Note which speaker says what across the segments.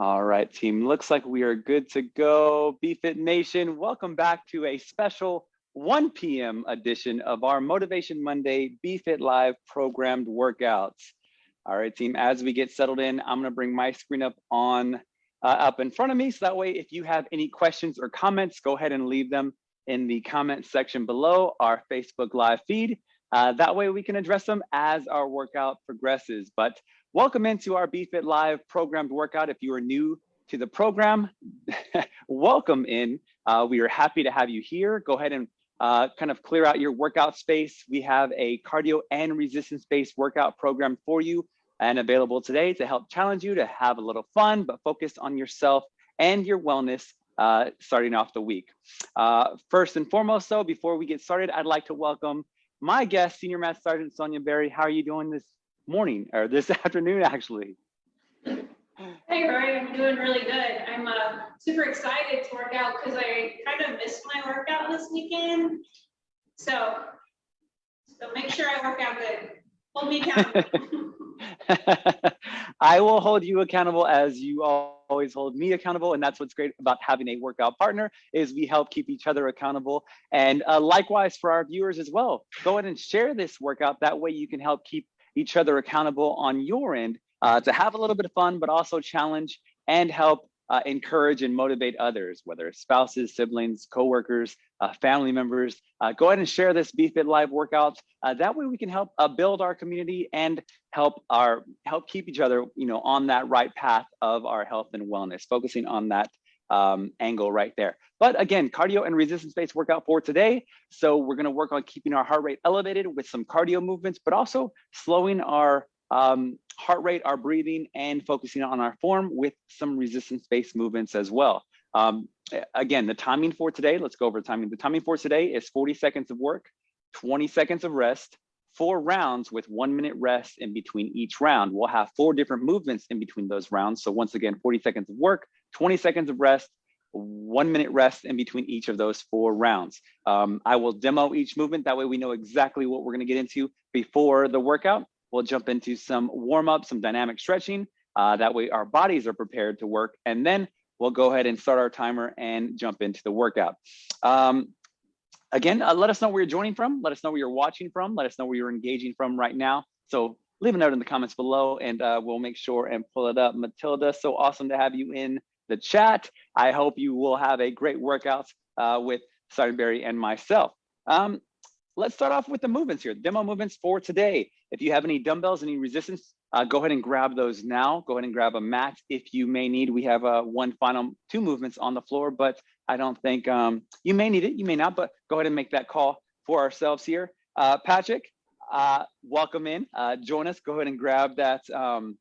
Speaker 1: All right, team. Looks like we are good to go. BFit Nation, welcome back to a special 1 p.m. edition of our Motivation Monday BFit Live programmed workouts. All right, team, as we get settled in, I'm gonna bring my screen up on uh, up in front of me. So that way, if you have any questions or comments, go ahead and leave them in the comment section below our Facebook Live feed. Uh, that way we can address them as our workout progresses. But Welcome into our BFit Live programmed workout. If you are new to the program, welcome in. Uh, we are happy to have you here. Go ahead and uh, kind of clear out your workout space. We have a cardio and resistance-based workout program for you and available today to help challenge you to have a little fun, but focus on yourself and your wellness uh, starting off the week. Uh, first and foremost, though, before we get started, I'd like to welcome my guest, Senior Master Sergeant Sonia Berry. How are you doing this morning or this afternoon, actually.
Speaker 2: Hey, Rory, I'm doing really good. I'm uh, super excited to work out because I kind of missed my workout this weekend. So, so make sure I work out good. Hold me accountable.
Speaker 1: I will hold you accountable as you always hold me accountable. And that's what's great about having a workout partner is we help keep each other accountable. And uh, likewise for our viewers as well, go ahead and share this workout. That way you can help keep each other accountable on your end uh, to have a little bit of fun, but also challenge and help uh, encourage and motivate others, whether it's spouses, siblings, coworkers, uh, family members. Uh, go ahead and share this BFit Live workout. Uh, that way we can help uh, build our community and help our help keep each other, you know, on that right path of our health and wellness, focusing on that um, angle right there. But again, cardio and resistance-based workout for today. So we're gonna work on keeping our heart rate elevated with some cardio movements, but also slowing our um, heart rate, our breathing, and focusing on our form with some resistance-based movements as well. Um, again, the timing for today, let's go over the timing. The timing for today is 40 seconds of work, 20 seconds of rest, four rounds with one minute rest in between each round. We'll have four different movements in between those rounds. So once again, 40 seconds of work, 20 seconds of rest, one minute rest in between each of those four rounds. Um, I will demo each movement. That way we know exactly what we're gonna get into before the workout. We'll jump into some warm up, some dynamic stretching. Uh, that way our bodies are prepared to work. And then we'll go ahead and start our timer and jump into the workout. Um, again, uh, let us know where you're joining from. Let us know where you're watching from. Let us know where you're engaging from right now. So leave a note in the comments below and uh, we'll make sure and pull it up. Matilda, so awesome to have you in the chat. I hope you will have a great workout uh, with Sergeant Berry and myself. Um, let's start off with the movements here, demo movements for today. If you have any dumbbells, any resistance, uh, go ahead and grab those now. Go ahead and grab a mat if you may need. We have uh, one final two movements on the floor, but I don't think um, you may need it, you may not, but go ahead and make that call for ourselves here. Uh, Patrick, uh, welcome in, uh, join us. Go ahead and grab that, um,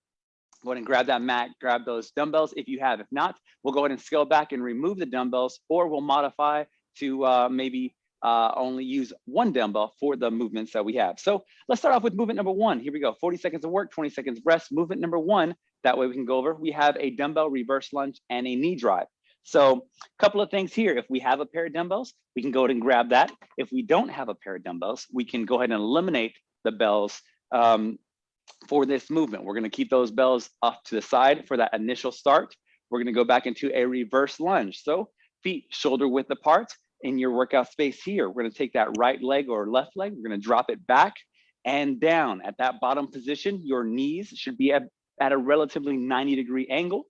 Speaker 1: go ahead and grab that mat, grab those dumbbells if you have. If not, we'll go ahead and scale back and remove the dumbbells or we'll modify to uh, maybe uh, only use one dumbbell for the movements that we have. So let's start off with movement number one. Here we go, 40 seconds of work, 20 seconds rest. Movement number one, that way we can go over. We have a dumbbell reverse lunge and a knee drive. So a couple of things here. If we have a pair of dumbbells, we can go ahead and grab that. If we don't have a pair of dumbbells, we can go ahead and eliminate the bells um, for this movement. We're gonna keep those bells off to the side for that initial start. We're gonna go back into a reverse lunge. So feet shoulder width apart in your workout space here. We're gonna take that right leg or left leg, we're gonna drop it back and down. At that bottom position, your knees should be at, at a relatively 90 degree angle.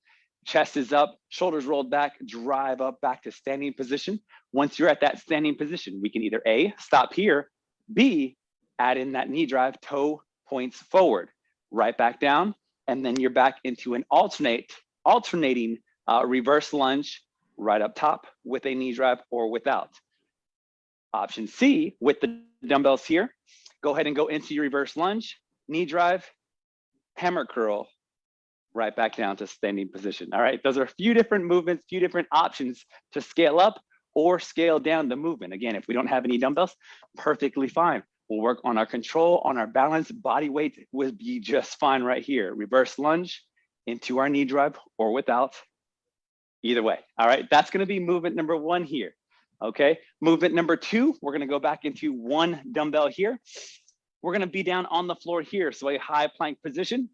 Speaker 1: Chest is up, shoulders rolled back, drive up back to standing position. Once you're at that standing position, we can either A, stop here, B, add in that knee drive, toe points forward, right back down, and then you're back into an alternate, alternating uh, reverse lunge right up top with a knee drive or without. Option C, with the dumbbells here, go ahead and go into your reverse lunge, knee drive, hammer curl, right back down to standing position. All right, those are a few different movements, few different options to scale up or scale down the movement. Again, if we don't have any dumbbells, perfectly fine. We'll work on our control, on our balance, body weight would be just fine right here. Reverse lunge into our knee drive or without, either way. All right, that's gonna be movement number one here. Okay, movement number two, we're gonna go back into one dumbbell here. We're gonna be down on the floor here. So a high plank position,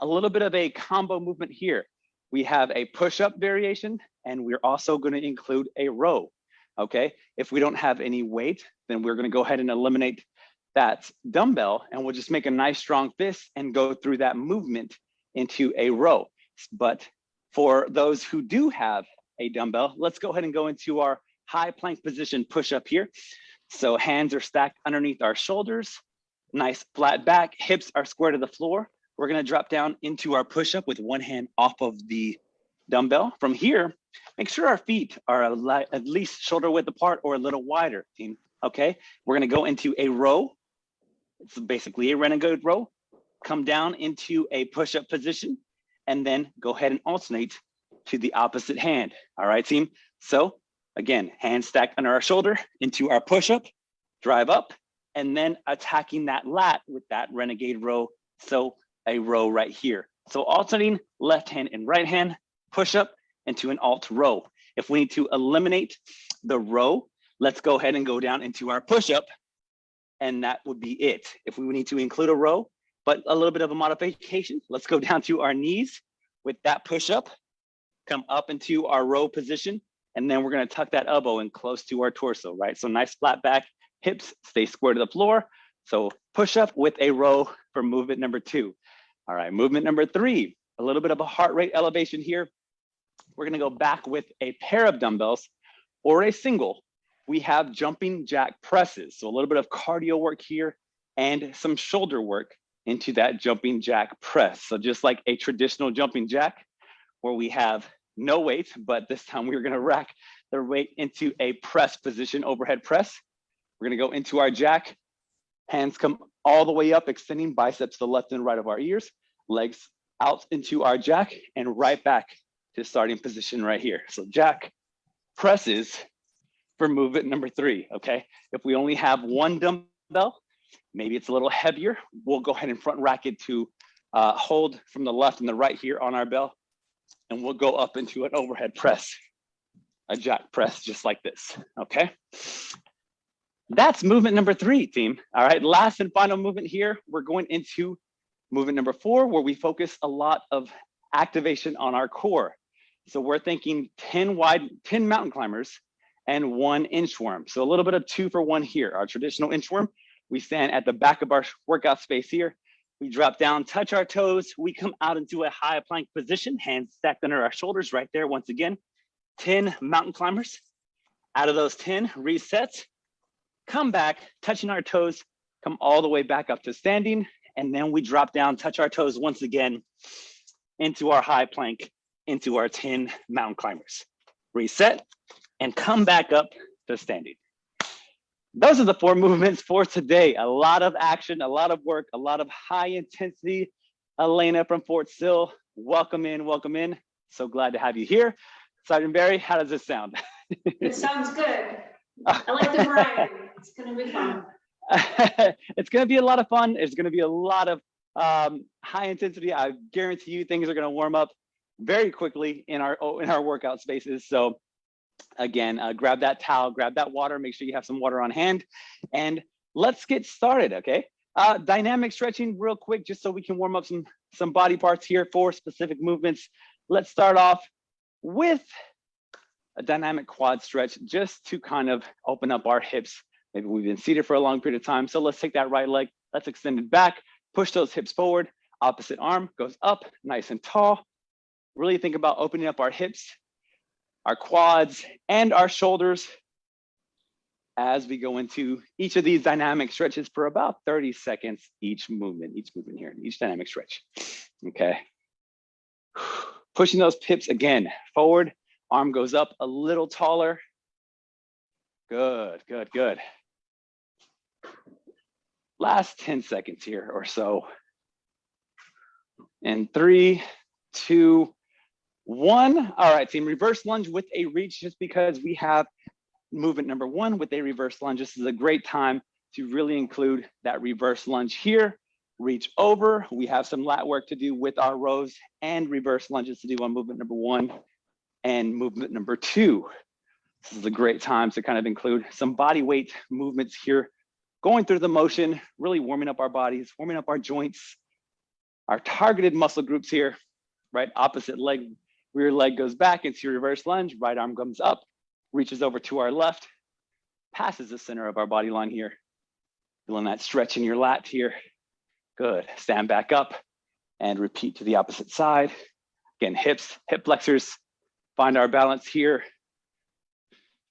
Speaker 1: a little bit of a combo movement here. we have a push-up variation, and we're also gonna include a row, okay? If we don't have any weight, then we're gonna go ahead and eliminate that dumbbell, and we'll just make a nice strong fist and go through that movement into a row. But for those who do have a dumbbell, let's go ahead and go into our high plank position push-up here. So hands are stacked underneath our shoulders, nice flat back, hips are square to the floor. We're gonna drop down into our push-up with one hand off of the dumbbell. From here, make sure our feet are at least shoulder width apart or a little wider, team, okay? We're gonna go into a row. It's basically a renegade row. Come down into a push-up position and then go ahead and alternate to the opposite hand. All right, team? So again, hands stacked under our shoulder into our push-up, drive up, and then attacking that lat with that renegade row. So a row right here. So alternating left hand and right hand, push up into an alt row. If we need to eliminate the row, let's go ahead and go down into our push up and that would be it. If we need to include a row, but a little bit of a modification, let's go down to our knees with that push up, come up into our row position, and then we're gonna tuck that elbow in close to our torso, right? So nice flat back, hips stay square to the floor. So push up with a row for movement number two. All right, movement number three, a little bit of a heart rate elevation here. We're gonna go back with a pair of dumbbells or a single. We have jumping jack presses. So a little bit of cardio work here and some shoulder work into that jumping jack press. So just like a traditional jumping jack where we have no weight, but this time we're gonna rack the weight into a press position, overhead press. We're gonna go into our jack, hands come all the way up, extending biceps to the left and right of our ears, legs out into our jack and right back to starting position right here. So jack presses for movement number three, okay? If we only have one dumbbell, maybe it's a little heavier, we'll go ahead and front rack it to uh, hold from the left and the right here on our bell, and we'll go up into an overhead press, a jack press just like this, okay? That's movement number three, team. All right, last and final movement here, we're going into movement number four, where we focus a lot of activation on our core. So we're thinking 10 wide, 10 mountain climbers and one inchworm. So a little bit of two for one here. Our traditional inchworm, we stand at the back of our workout space here. We drop down, touch our toes. We come out into a high plank position, hands stacked under our shoulders right there. Once again, 10 mountain climbers. Out of those 10, reset, come back, touching our toes, come all the way back up to standing. And then we drop down, touch our toes once again into our high plank, into our 10 mountain climbers. Reset and come back up to standing. Those are the four movements for today. A lot of action, a lot of work, a lot of high intensity. Elena from Fort Sill, welcome in, welcome in. So glad to have you here. Sergeant Berry, how does this sound?
Speaker 2: It sounds good. I like the variety. It's gonna be fun.
Speaker 1: it's going to be a lot of fun. It's going to be a lot of um, high intensity. I guarantee you things are going to warm up very quickly in our in our workout spaces. So again, uh, grab that towel, grab that water, make sure you have some water on hand, and let's get started, okay? Uh, dynamic stretching real quick, just so we can warm up some, some body parts here for specific movements. Let's start off with a dynamic quad stretch, just to kind of open up our hips. Maybe we've been seated for a long period of time. So let's take that right leg, let's extend it back, push those hips forward, opposite arm goes up, nice and tall. Really think about opening up our hips our quads, and our shoulders as we go into each of these dynamic stretches for about 30 seconds each movement, each movement here, each dynamic stretch. Okay. Pushing those pips again, forward, arm goes up a little taller. Good, good, good. Last 10 seconds here or so. And three, two, one, all right, team, reverse lunge with a reach just because we have movement number one with a reverse lunge. This is a great time to really include that reverse lunge here. Reach over. We have some lat work to do with our rows and reverse lunges to do on movement number one and movement number two. This is a great time to kind of include some body weight movements here, going through the motion, really warming up our bodies, warming up our joints, our targeted muscle groups here, right? Opposite leg rear leg goes back into your reverse lunge, right arm comes up, reaches over to our left, passes the center of our body line here. Feeling that stretch in your lat here. Good, stand back up and repeat to the opposite side. Again, hips, hip flexors, find our balance here.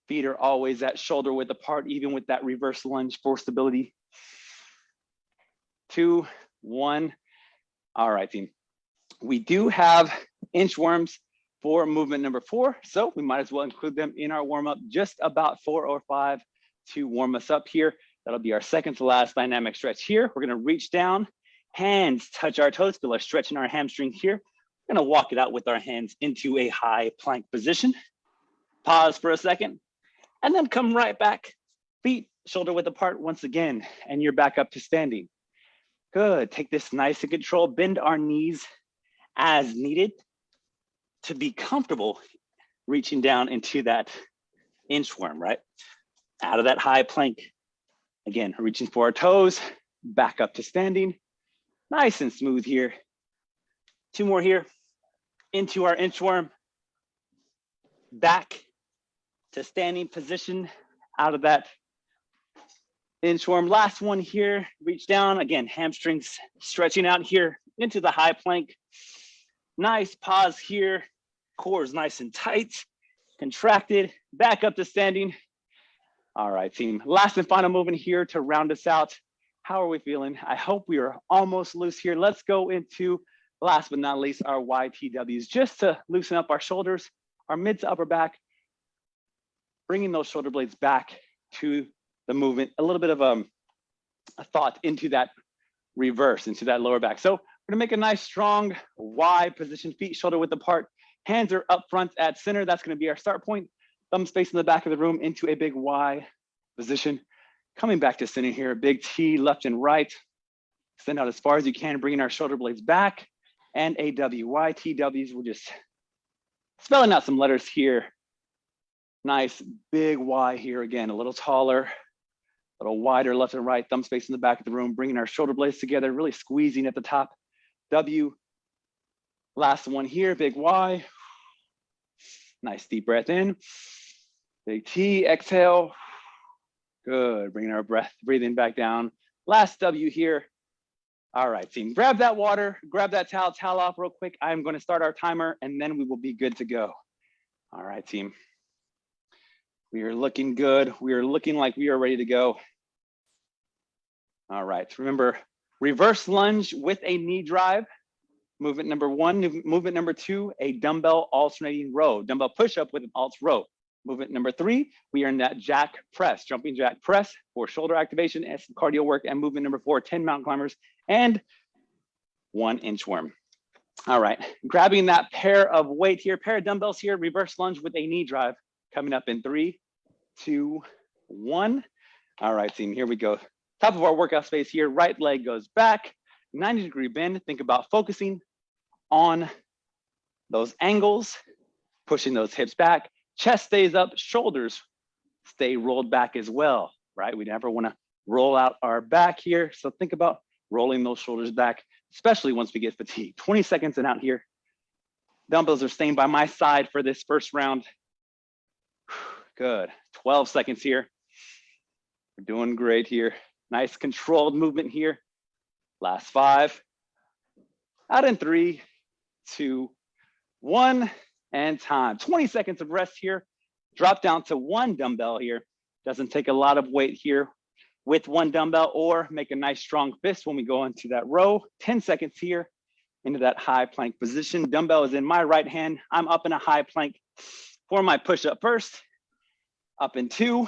Speaker 1: Feet are always at shoulder width apart, even with that reverse lunge for stability. Two, one. All right, team. We do have inchworms for movement number four, so we might as well include them in our warm up, just about four or five to warm us up here. That'll be our second to last dynamic stretch here. We're gonna reach down, hands touch our toes, feel our stretch in our hamstring here. We're gonna walk it out with our hands into a high plank position. Pause for a second, and then come right back. Feet shoulder width apart once again, and you're back up to standing. Good, take this nice and control, bend our knees as needed to be comfortable reaching down into that inchworm, right? Out of that high plank. Again, reaching for our toes, back up to standing. Nice and smooth here. Two more here. Into our inchworm. Back to standing position out of that inchworm. Last one here, reach down. Again, hamstrings stretching out here into the high plank. Nice pause here. Core is nice and tight, contracted, back up to standing. All right, team. Last and final movement here to round us out. How are we feeling? I hope we are almost loose here. Let's go into, last but not least, our YTWs, just to loosen up our shoulders, our mid to upper back, bringing those shoulder blades back to the movement, a little bit of um, a thought into that reverse, into that lower back. So we're gonna make a nice strong Y position, feet shoulder width apart, hands are up front at center. That's gonna be our start point. Thumbs facing the back of the room into a big Y position. Coming back to center here, big T left and right. Extend out as far as you can, bringing our shoulder blades back and a W. Y, T, Ws, we're just spelling out some letters here. Nice big Y here again, a little taller, a little wider left and right, thumb space in the back of the room, bringing our shoulder blades together, really squeezing at the top. W, last one here, big Y. Nice deep breath in. Big T, exhale. Good, bringing our breath, breathing back down. Last W here. All right, team, grab that water, grab that towel, towel off real quick. I'm gonna start our timer and then we will be good to go. All right, team. We are looking good. We are looking like we are ready to go. All right, remember, reverse lunge with a knee drive. Movement number one, movement number two, a dumbbell alternating row, dumbbell push-up with an alt row. Movement number three, we are in that jack press, jumping jack press for shoulder activation and cardio work. And movement number four, 10 mountain climbers and one inchworm. All right, grabbing that pair of weight here, pair of dumbbells here, reverse lunge with a knee drive coming up in three, two, one. All right, team, here we go. Top of our workout space here, right leg goes back, 90 degree bend. Think about focusing on those angles, pushing those hips back, chest stays up, shoulders stay rolled back as well, right? We never wanna roll out our back here. So think about rolling those shoulders back, especially once we get fatigued. 20 seconds and out here. Dumbbells are staying by my side for this first round. Good, 12 seconds here. We're doing great here. Nice controlled movement here. Last five. Out in three, two, one, and time. 20 seconds of rest here. Drop down to one dumbbell here. Doesn't take a lot of weight here with one dumbbell or make a nice strong fist when we go into that row. 10 seconds here into that high plank position. Dumbbell is in my right hand. I'm up in a high plank for my push up first. Up in two,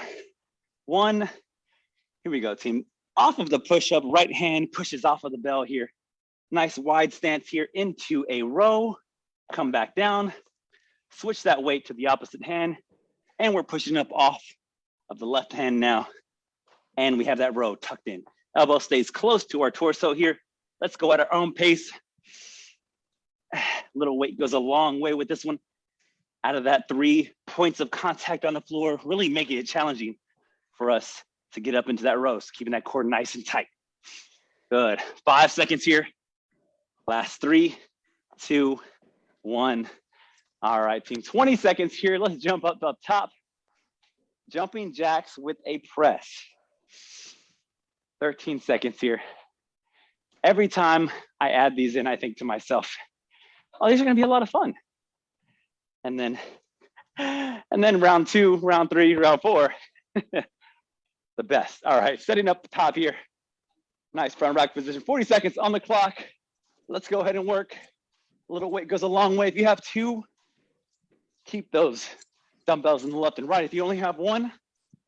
Speaker 1: one. Here we go, team. Off of the push up, right hand pushes off of the bell here. Nice wide stance here into a row. Come back down, switch that weight to the opposite hand, and we're pushing up off of the left hand now. And we have that row tucked in. Elbow stays close to our torso here. Let's go at our own pace. Little weight goes a long way with this one. Out of that three points of contact on the floor, really making it challenging for us to get up into that row, so keeping that core nice and tight. Good, five seconds here. Last three, two, one. All right, team, 20 seconds here. Let's jump up up top. Jumping jacks with a press. 13 seconds here. Every time I add these in, I think to myself, oh, these are gonna be a lot of fun. And then, and then round two, round three, round four, the best. All right, setting up the top here. Nice front rack position, 40 seconds on the clock. Let's go ahead and work. A little weight goes a long way. If you have two, keep those dumbbells in the left and right. If you only have one,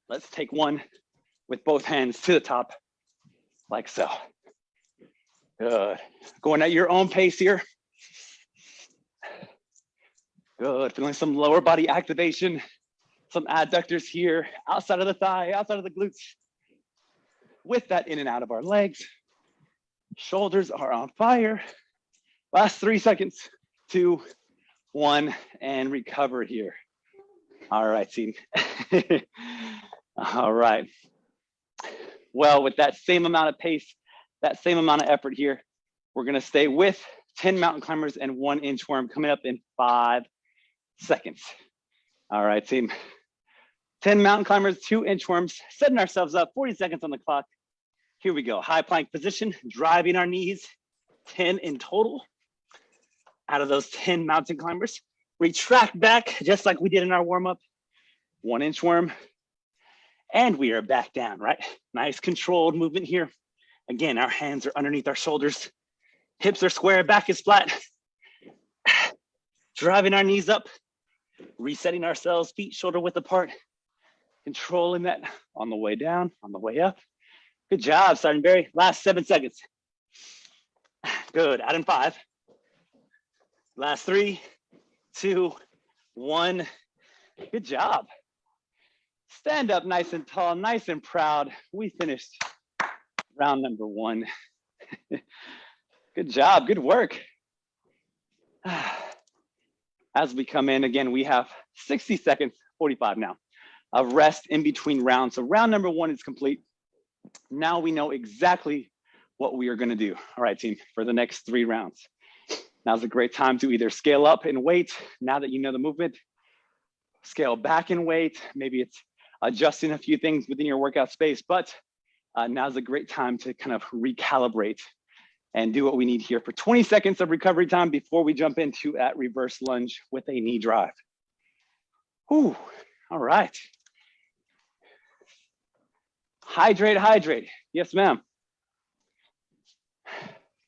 Speaker 1: let's take one with both hands to the top, like so. Good. Going at your own pace here. Good. Feeling some lower body activation, some adductors here, outside of the thigh, outside of the glutes. With that in and out of our legs. Shoulders are on fire. Last three seconds, two, one, and recover here. All right, team. All right. Well, with that same amount of pace, that same amount of effort here, we're gonna stay with 10 mountain climbers and one inchworm coming up in five seconds. All right, team. 10 mountain climbers, two inchworms, setting ourselves up, 40 seconds on the clock. Here we go, high plank position, driving our knees, 10 in total. Out of those 10 mountain climbers, retract back, just like we did in our warm-up, one inchworm, and we are back down, right? Nice controlled movement here. Again, our hands are underneath our shoulders, hips are square, back is flat. Driving our knees up, resetting ourselves, feet shoulder width apart, controlling that on the way down, on the way up. Good job, Sergeant Berry. Last seven seconds. Good, out in five. Last three, two, one. Good job. Stand up nice and tall, nice and proud. We finished round number one. good job, good work. As we come in, again, we have 60 seconds, 45 now, of rest in between rounds. So round number one is complete. Now we know exactly what we are gonna do. All right, team, for the next three rounds. Now's a great time to either scale up in weight, now that you know the movement, scale back in weight, maybe it's adjusting a few things within your workout space, but uh, now's a great time to kind of recalibrate and do what we need here for 20 seconds of recovery time before we jump into at reverse lunge with a knee drive. Ooh, all right. Hydrate, hydrate. Yes, ma'am.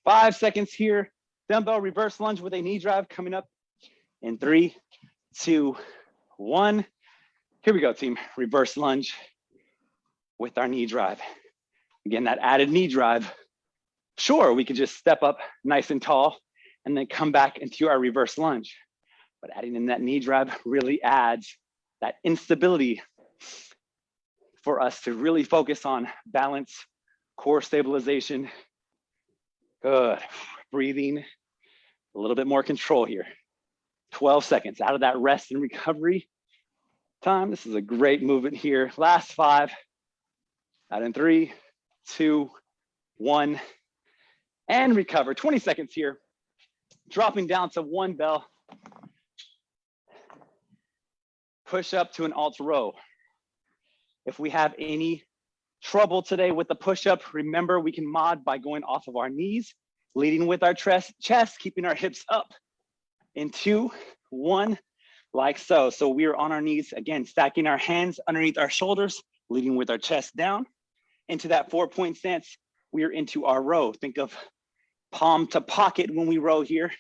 Speaker 1: Five seconds here. Dumbbell reverse lunge with a knee drive coming up in three, two, one. Here we go, team. Reverse lunge with our knee drive. Again, that added knee drive Sure, we could just step up nice and tall and then come back into our reverse lunge. But adding in that knee drive really adds that instability for us to really focus on balance, core stabilization. Good, breathing, a little bit more control here. 12 seconds out of that rest and recovery time. This is a great movement here. Last five, out in three, two, one and recover. 20 seconds here. Dropping down to one bell. Push up to an alt row. If we have any trouble today with the push up, remember we can mod by going off of our knees, leading with our chest, keeping our hips up in two, one, like so. So we are on our knees, again, stacking our hands underneath our shoulders, leading with our chest down into that four point stance. We are into our row. Think of palm to pocket when we row here.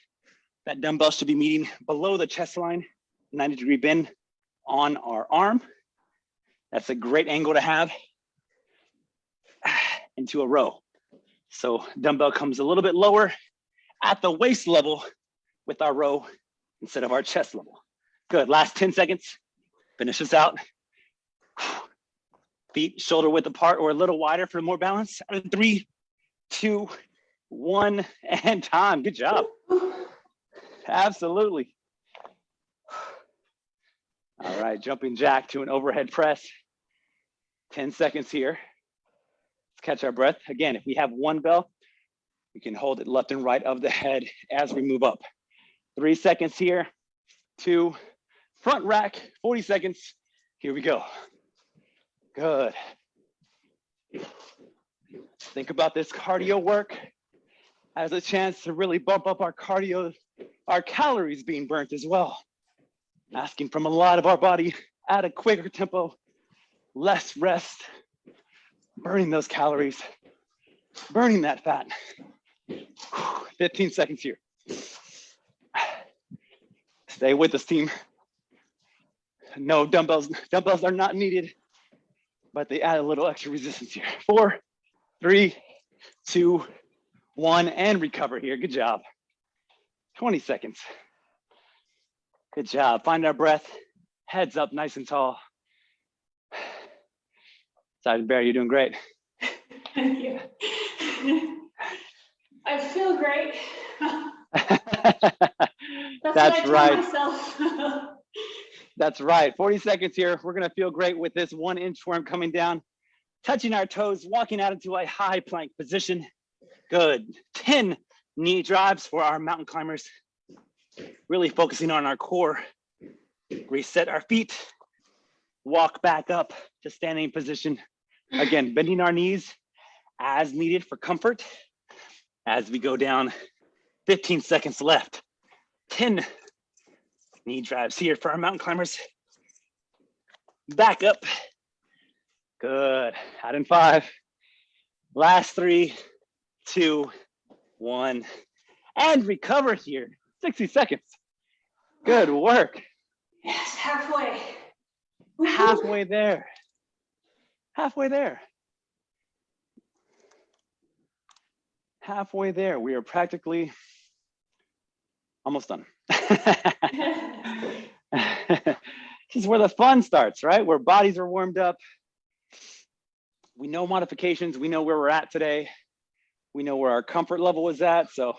Speaker 1: That dumbbell should be meeting below the chest line, 90 degree bend on our arm. That's a great angle to have into a row. So dumbbell comes a little bit lower at the waist level with our row instead of our chest level. Good, last 10 seconds. Finish this out. Feet shoulder width apart or a little wider for more balance. Three, two, one, and time. Good job. Absolutely. All right, jumping jack to an overhead press. 10 seconds here. Let's catch our breath. Again, if we have one bell, we can hold it left and right of the head as we move up. Three seconds here. two, front rack, 40 seconds. Here we go. Good. Think about this cardio work as a chance to really bump up our cardio, our calories being burnt as well. Asking from a lot of our body at a quicker tempo, less rest, burning those calories, burning that fat. 15 seconds here. Stay with us, team. No dumbbells, dumbbells are not needed, but they add a little extra resistance here. Four, three, two, one, and recover here. Good job. 20 seconds. Good job. Find our breath. Heads up nice and tall. Sergeant Bear, you're doing great.
Speaker 2: Thank you. I feel great. That's,
Speaker 1: That's
Speaker 2: what I tell
Speaker 1: right. That's right. 40 seconds here. We're gonna feel great with this one inchworm coming down, touching our toes, walking out into a high plank position. Good. 10 knee drives for our mountain climbers. Really focusing on our core. Reset our feet. Walk back up to standing position. Again, bending our knees as needed for comfort. As we go down, 15 seconds left. 10 knee drives here for our mountain climbers. Back up. Good. Out in five. Last three, two, one. And recover here. 60 seconds. Good work.
Speaker 2: yes, halfway.
Speaker 1: Halfway there. Halfway there. Halfway there. We are practically almost done. this is where the fun starts, right? Where bodies are warmed up. We know modifications. We know where we're at today. We know where our comfort level is at. So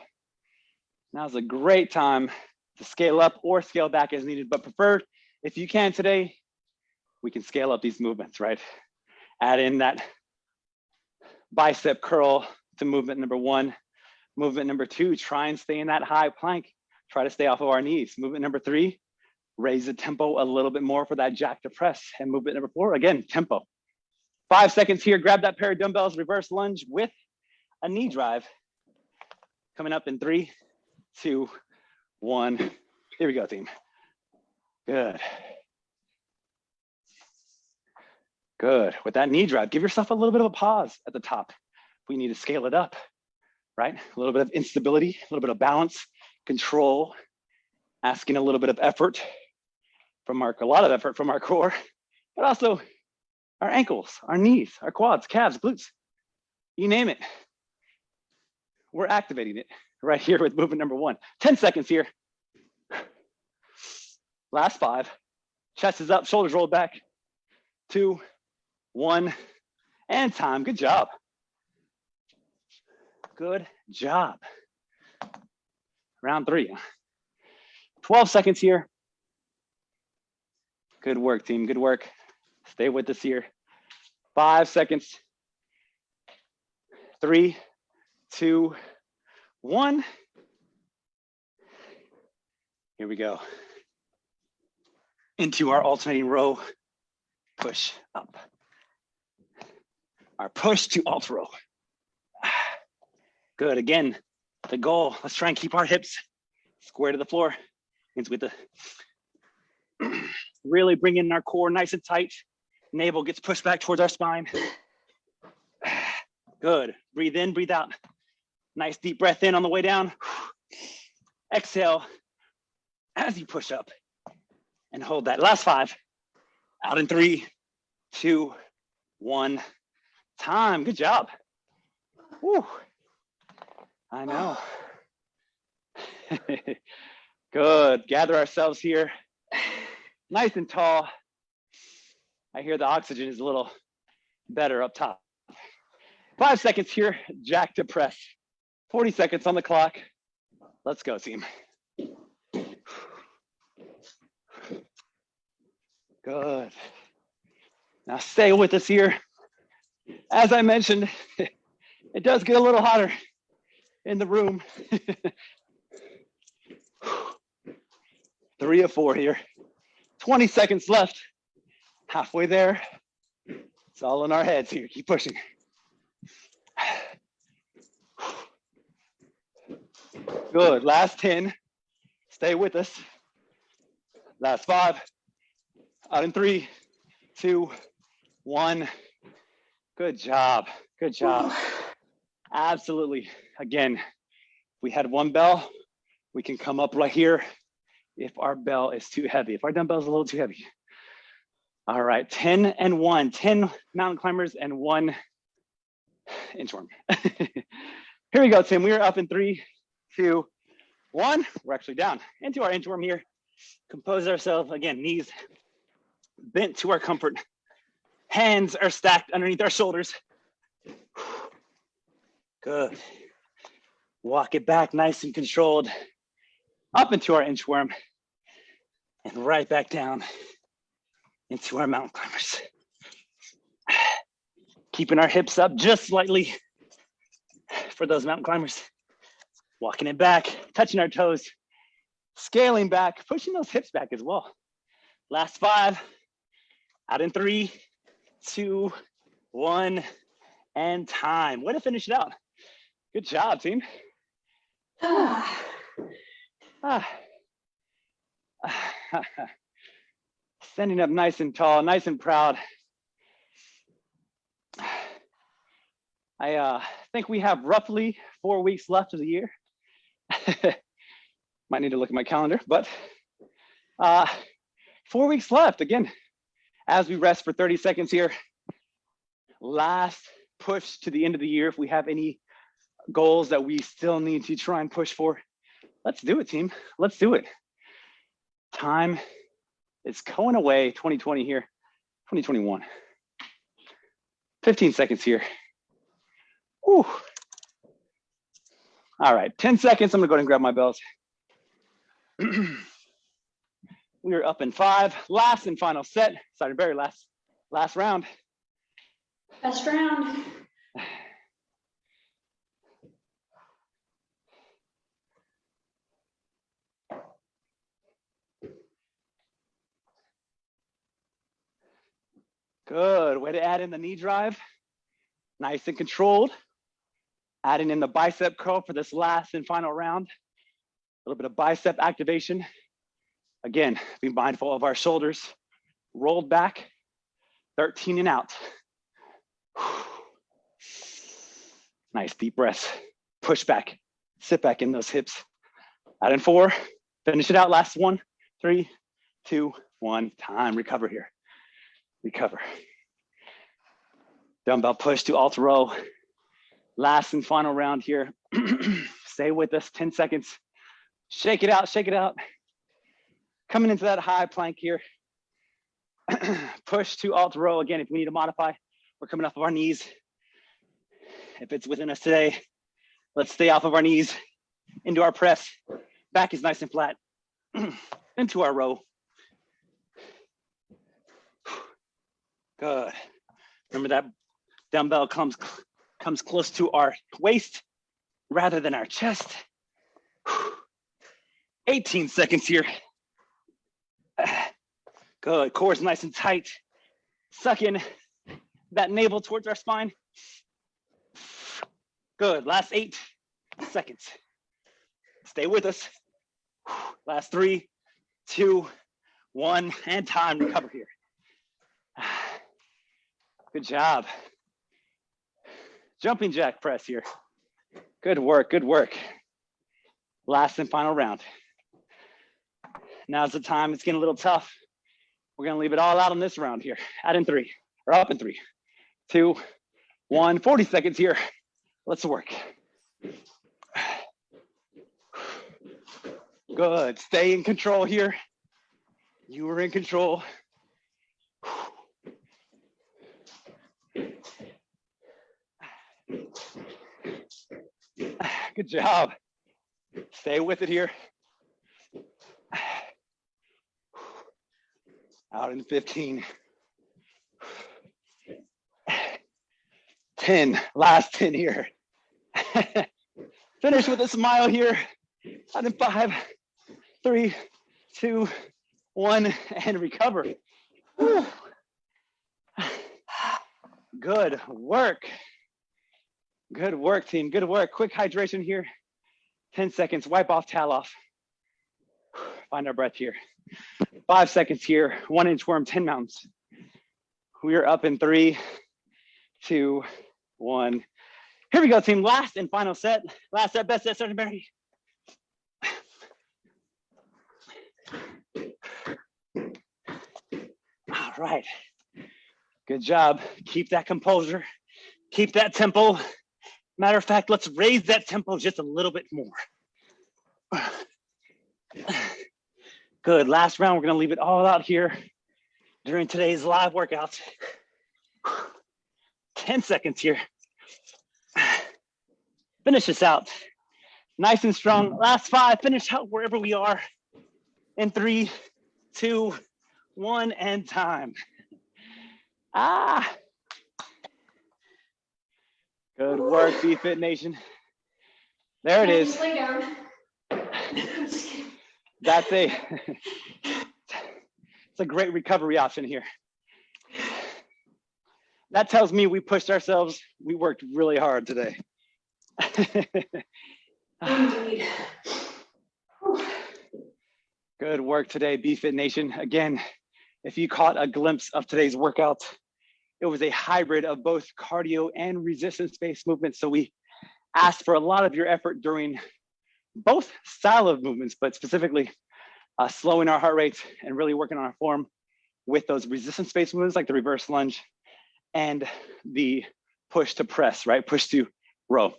Speaker 1: now's a great time to scale up or scale back as needed, but preferred if you can today, we can scale up these movements, right? Add in that bicep curl to movement number one. Movement number two, try and stay in that high plank. Try to stay off of our knees. Movement number three, raise the tempo a little bit more for that jack to press. And movement number four, again, tempo. Five seconds here, grab that pair of dumbbells, reverse lunge with a knee drive. Coming up in three, two, one. Here we go, team. Good. Good. With that knee drive, give yourself a little bit of a pause at the top. We need to scale it up, right? A little bit of instability, a little bit of balance, control, asking a little bit of effort from our, a lot of effort from our core, but also our ankles, our knees, our quads, calves, glutes, you name it. We're activating it right here with movement number one. 10 seconds here. Last five. Chest is up, shoulders rolled back. Two, one, and time. Good job. Good job. Round three. 12 seconds here. Good work, team. Good work. Stay with us here. Five seconds. Three, two, one. Here we go. Into our alternating row, push up. Our push to alt row. Good, again, the goal, let's try and keep our hips square to the floor. Hands with the, really bring in our core nice and tight. Navel gets pushed back towards our spine. Good, breathe in, breathe out. Nice deep breath in on the way down. Exhale as you push up and hold that. Last five. Out in three, two, one. Time. Good job. Woo. I know. Good. Gather ourselves here. Nice and tall. I hear the oxygen is a little better up top. Five seconds here, jack to press. 40 seconds on the clock. Let's go, team. Good. Now stay with us here. As I mentioned, it does get a little hotter in the room. Three of four here. 20 seconds left. Halfway there. It's all in our heads here. Keep pushing. Good. Last 10. Stay with us. Last five. Out in three, two, one. Good job. Good job. Absolutely. Again, we had one bell. We can come up right here if our bell is too heavy, if our dumbbell is a little too heavy. All right, 10 and one, 10 mountain climbers and one inchworm. here we go, Tim. We are up in three, two, one. We're actually down into our inchworm here. Compose ourselves again, knees bent to our comfort. Hands are stacked underneath our shoulders. Good. Walk it back nice and controlled up into our inchworm and right back down into our mountain climbers. Keeping our hips up just slightly for those mountain climbers. Walking it back, touching our toes, scaling back, pushing those hips back as well. Last five, out in three, two, one, and time. Way to finish it out. Good job, team. ah. Standing up nice and tall, nice and proud. I uh, think we have roughly four weeks left of the year. Might need to look at my calendar, but uh, four weeks left. Again, as we rest for 30 seconds here, last push to the end of the year. If we have any goals that we still need to try and push for, let's do it, team. Let's do it. Time is going away 2020 here, 2021. 15 seconds here. Whew. All right, 10 seconds. I'm gonna go ahead and grab my bells. we are up in five, last and final set. Sorry, very last, last round.
Speaker 2: Best round.
Speaker 1: Good, way to add in the knee drive. Nice and controlled. Adding in the bicep curl for this last and final round. A little bit of bicep activation. Again, be mindful of our shoulders. Rolled back, 13 and out. Nice deep breaths. Push back, sit back in those hips. Out in four, finish it out. Last one, three, two, one. Time, recover here. Recover. Dumbbell push to alt row. Last and final round here. Stay with us 10 seconds. Shake it out, shake it out. Coming into that high plank here. Push to alt row again if we need to modify. We're coming off of our knees. If it's within us today, let's stay off of our knees into our press. Back is nice and flat. into our row. Good. Remember that dumbbell comes comes close to our waist rather than our chest. 18 seconds here. Good, core is nice and tight. Suck in that navel towards our spine. Good, last eight seconds. Stay with us. Last three, two, one, and time, to recover here. Good job. Jumping jack press here. Good work, good work. Last and final round. Now's the time, it's getting a little tough. We're gonna leave it all out on this round here. Add in three, or up in three, two, one, 40 seconds here. Let's work. Good, stay in control here. You were in control. Good job. Stay with it here. Out in 15. 10, last 10 here. Finish with a smile here. Out in five, three, two, one, and recover. Whew. Good work. Good work, team. Good work. Quick hydration here. 10 seconds. Wipe off, towel off. Find our breath here. Five seconds here. One inchworm, 10 mountains. We are up in three, two, one. Here we go, team. Last and final set. Last set, best set, Sergeant Berry. All right. Good job. Keep that composure. Keep that tempo. Matter of fact, let's raise that tempo just a little bit more. Good. Last round, we're going to leave it all out here during today's live workouts. 10 seconds here. Finish this out. Nice and strong. Last five. Finish out wherever we are. In three, two, one, and time. Ah. Good work, BFit Nation. There it is.
Speaker 2: Lay down.
Speaker 1: That's a, it's a great recovery option here. That tells me we pushed ourselves. We worked really hard today.
Speaker 2: Indeed.
Speaker 1: Good work today, BFit Nation. Again, if you caught a glimpse of today's workout, it was a hybrid of both cardio and resistance-based movements. So we asked for a lot of your effort during both style of movements, but specifically uh, slowing our heart rates and really working on our form with those resistance-based movements like the reverse lunge and the push to press, right? Push to row.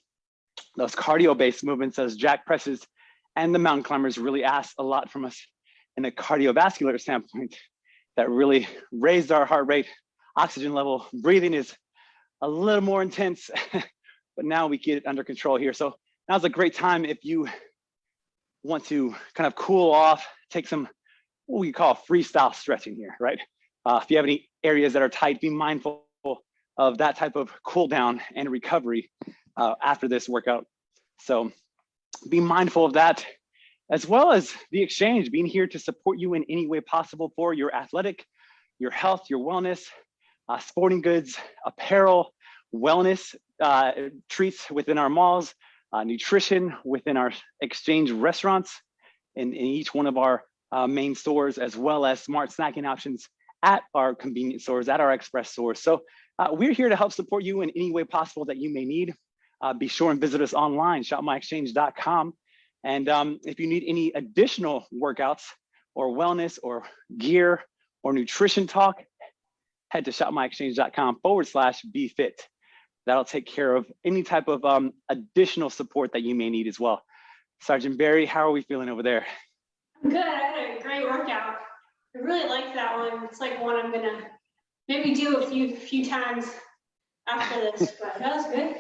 Speaker 1: Those cardio-based movements, those jack presses and the mountain climbers really asked a lot from us in a cardiovascular standpoint that really raised our heart rate, oxygen level, breathing is a little more intense, but now we get it under control here. So now's a great time if you want to kind of cool off, take some what we call freestyle stretching here, right? Uh, if you have any areas that are tight, be mindful of that type of cool down and recovery uh, after this workout. So be mindful of that, as well as the exchange, being here to support you in any way possible for your athletic, your health, your wellness, uh, sporting goods, apparel, wellness uh, treats within our malls, uh, nutrition within our exchange restaurants in, in each one of our uh, main stores, as well as smart snacking options at our convenience stores, at our express stores. So uh, we're here to help support you in any way possible that you may need. Uh, be sure and visit us online, shopmyexchange.com. And um, if you need any additional workouts or wellness or gear or nutrition talk, head to shopmyexchange.com forward slash BFit. That'll take care of any type of um, additional support that you may need as well. Sergeant Berry, how are we feeling over there?
Speaker 2: I'm good. I had a great workout. I really like that one. It's like one I'm gonna maybe do a few few times after this, but that was good.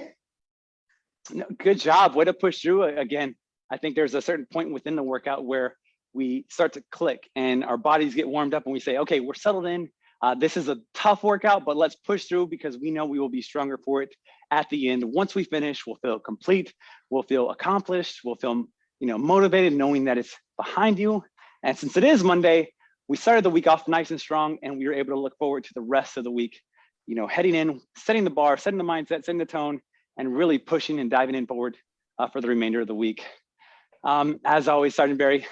Speaker 1: No, good job. Way to push through again. I think there's a certain point within the workout where we start to click and our bodies get warmed up and we say, okay, we're settled in. Uh, this is a tough workout, but let's push through because we know we will be stronger for it at the end. Once we finish, we'll feel complete, we'll feel accomplished, we'll feel you know, motivated knowing that it's behind you. And since it is Monday, we started the week off nice and strong and we were able to look forward to the rest of the week, you know, heading in, setting the bar, setting the mindset, setting the tone, and really pushing and diving in forward uh, for the remainder of the week. Um, as always, Sergeant Berry,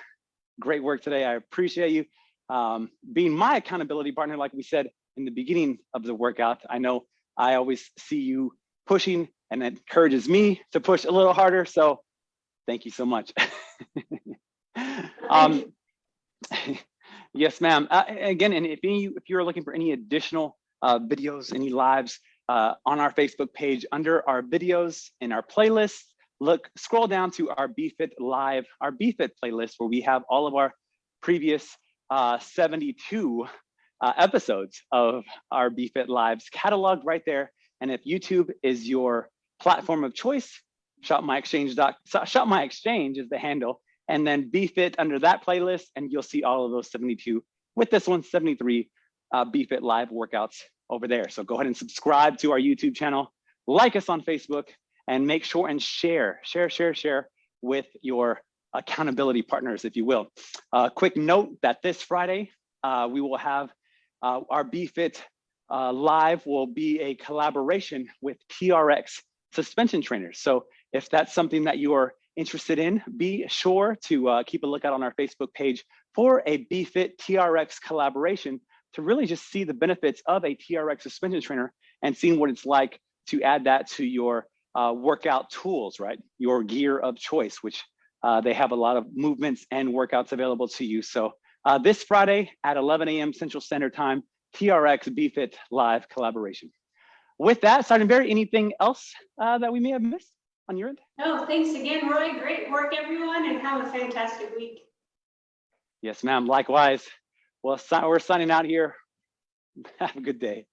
Speaker 1: great work today. I appreciate you um, being my accountability partner, like we said in the beginning of the workout. I know I always see you pushing and it encourages me to push a little harder. So thank you so much. um, yes, ma'am. Uh, again, and if any, if you're looking for any additional uh, videos, any lives uh, on our Facebook page under our videos in our playlist, look, scroll down to our BFit Live, our BFit playlist, where we have all of our previous uh, 72 uh, episodes of our BFit Lives cataloged right there. And if YouTube is your platform of choice, shop my exchange shop my exchange is the handle, and then BFit under that playlist, and you'll see all of those 72 with this one, 73 uh, BFit Live workouts over there. So go ahead and subscribe to our YouTube channel, like us on Facebook, and make sure and share, share, share, share with your accountability partners, if you will. Uh, quick note that this Friday, uh, we will have uh, our BFit uh, live will be a collaboration with TRX suspension trainers. So if that's something that you are interested in, be sure to uh, keep a lookout on our Facebook page for a BFit TRX collaboration to really just see the benefits of a TRX suspension trainer and seeing what it's like to add that to your uh, workout tools, right? Your gear of choice, which uh, they have a lot of movements and workouts available to you. So uh, this Friday at 11 a.m. Central Standard Time, TRX BFit live collaboration. With that, Sergeant Berry, anything else uh, that we may have missed on your end?
Speaker 2: No, thanks again, Roy. Great work, everyone, and have a fantastic week.
Speaker 1: Yes, ma'am. Likewise. Well, we're signing out here. Have a good day.